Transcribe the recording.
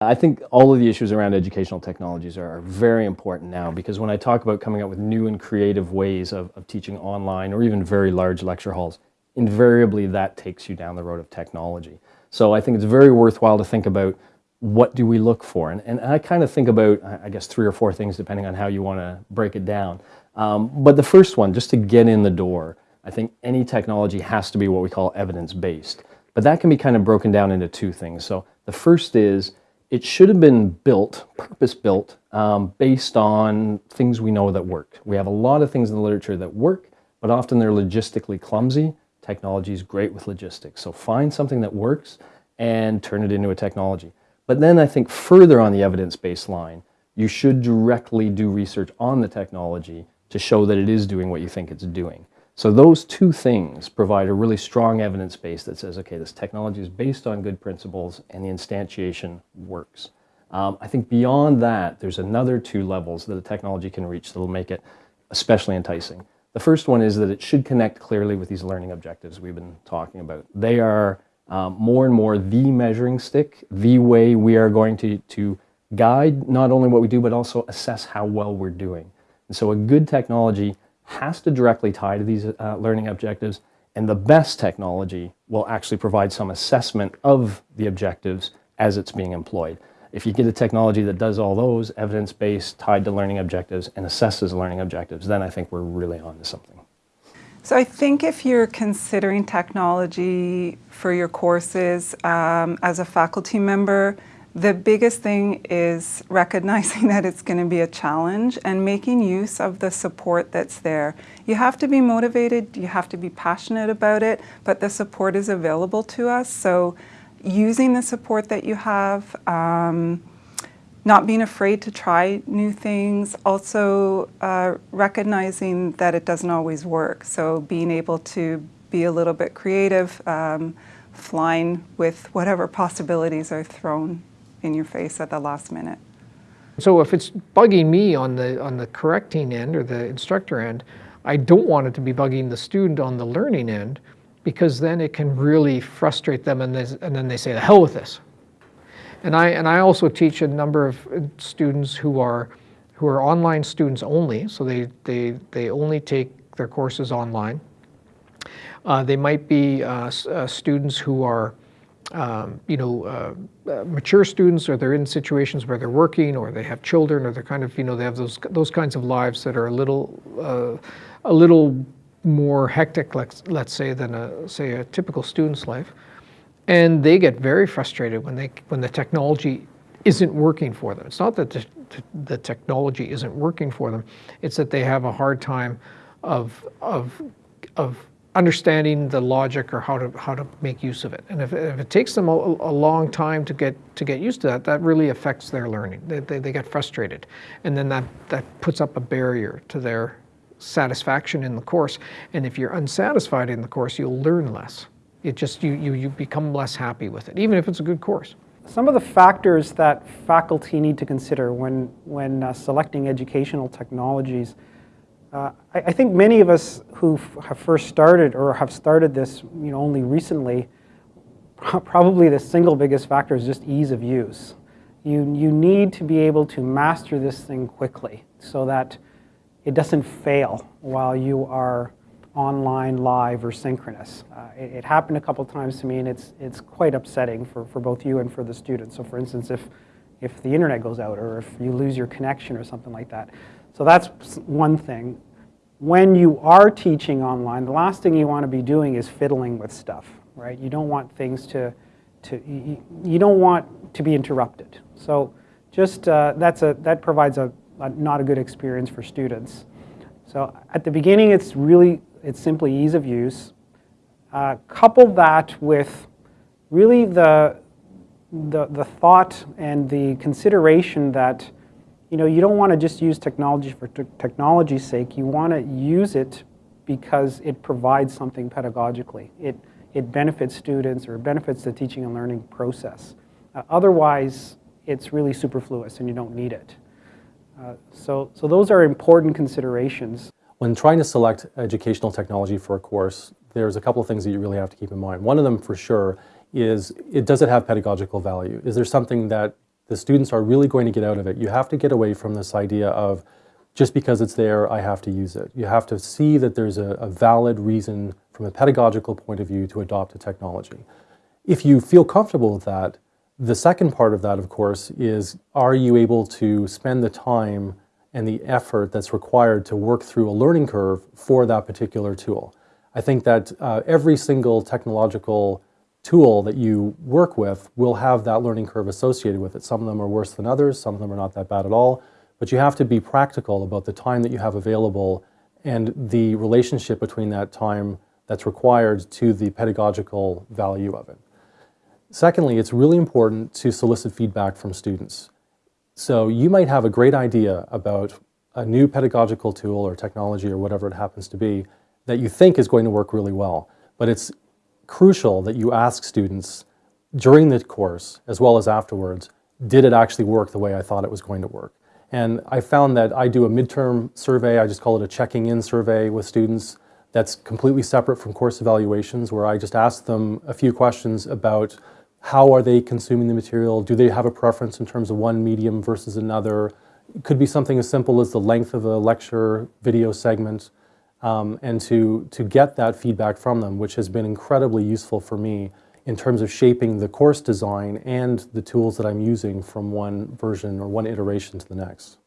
I think all of the issues around educational technologies are, very important now because when I talk about coming up with new and creative ways of, of teaching online or even very large lecture halls, invariably that takes you down the road of technology. So I think it's very worthwhile to think about what do we look for? And, and I kind of think about, I guess, three or four things depending on how you want to break it down. Um, but the first one, just to get in the door, I think any technology has to be what we call evidence-based. But that can be kind of broken down into two things. So the first is, it should have been built, purpose-built, um, based on things we know that work. We have a lot of things in the literature that work, but often they're logistically clumsy. Technology is great with logistics. So find something that works and turn it into a technology. But then I think further on the evidence-based line, you should directly do research on the technology to show that it is doing what you think it's doing. So those two things provide a really strong evidence base that says, okay, this technology is based on good principles and the instantiation works. Um, I think beyond that, there's another two levels that the technology can reach that will make it especially enticing. The first one is that it should connect clearly with these learning objectives we've been talking about. They are um, more and more the measuring stick, the way we are going to, to guide not only what we do, but also assess how well we're doing. And so a good technology has to directly tie to these uh, learning objectives, and the best technology will actually provide some assessment of the objectives as it's being employed. If you get a technology that does all those, evidence-based, tied to learning objectives, and assesses learning objectives, then I think we're really on to something. So I think if you're considering technology for your courses um, as a faculty member, the biggest thing is recognizing that it's going to be a challenge and making use of the support that's there. You have to be motivated, you have to be passionate about it, but the support is available to us. So using the support that you have, um, not being afraid to try new things, also uh, recognizing that it doesn't always work. So being able to be a little bit creative, um, flying with whatever possibilities are thrown in your face at the last minute. So if it's bugging me on the, on the correcting end or the instructor end, I don't want it to be bugging the student on the learning end because then it can really frustrate them and, and then they say, the hell with this. And I, and I also teach a number of students who are, who are online students only, so they, they, they only take their courses online. Uh, they might be uh, uh, students who are um, you know, uh, uh, mature students or they're in situations where they're working or they have children or they're kind of, you know, they have those, those kinds of lives that are a little, uh, a little more hectic, let's, let's say, than a, say, a typical student's life. And they get very frustrated when, they, when the technology isn't working for them. It's not that the, the technology isn't working for them, it's that they have a hard time of, of, of understanding the logic or how to how to make use of it. And if, if it takes them a, a, long time to get to get used to that, that really affects their learning. They, they, they, get frustrated, and then that that puts up a barrier to their satisfaction in the course. And if you're unsatisfied in the course, you'll learn less. It just you you you become less happy with it, even if it's a good course. Some of the factors that faculty need to consider when when uh, selecting educational technologies uh, I, I, think many of us who have first started or have started this you know, only recently, probably the single biggest factor is just ease of use. You, you need to be able to master this thing quickly so that it doesn't fail while you are online, live, or synchronous. Uh, it, it, happened a couple times to me and it's, it's quite upsetting for, for both you and for the students. So for instance, if, if the internet goes out or if you lose your connection or something like that. So that's one thing. When you are teaching online, the last thing you want to be doing is fiddling with stuff, right? You don't want things to, to you, you don't want to be interrupted. So just, uh, that's a, that provides a, a, not a good experience for students. So at the beginning, it's really, it's simply ease of use. Uh, couple that with really the, the, the thought and the consideration that you know, you don't want to just use technology for technology's sake. You want to use it because it provides something pedagogically. It, it benefits students or benefits the teaching and learning process. Uh, otherwise, it's really superfluous and you don't need it. Uh, so, so those are important considerations. When trying to select educational technology for a course, there's a couple of things that you really have to keep in mind. One of them for sure is, it, does it have pedagogical value? Is there something that the students are really going to get out of it. You have to get away from this idea of just because it's there, I have to use it. You have to see that there's a, a valid reason from a pedagogical point of view to adopt a technology. If you feel comfortable with that, the second part of that, of course, is are you able to spend the time and the effort that's required to work through a learning curve for that particular tool? I think that uh, every single technological tool that you work with will have that learning curve associated with it. Some of them are worse than others, some of them are not that bad at all, but you have to be practical about the time that you have available and the relationship between that time that's required to the pedagogical value of it. Secondly, it's really important to solicit feedback from students. So you might have a great idea about a new pedagogical tool or technology or whatever it happens to be that you think is going to work really well. But it's crucial that you ask students during the course as well as afterwards, did it actually work the way I thought it was going to work? And I found that I do a midterm survey, I just call it a checking in survey with students that's completely separate from course evaluations where I just ask them a few questions about how are they consuming the material? Do they have a preference in terms of one medium versus another? It could be something as simple as the length of a lecture video segment. Um, and to, to get that feedback from them, which has been incredibly useful for me in terms of shaping the course design and the tools that I'm using from one version or one iteration to the next.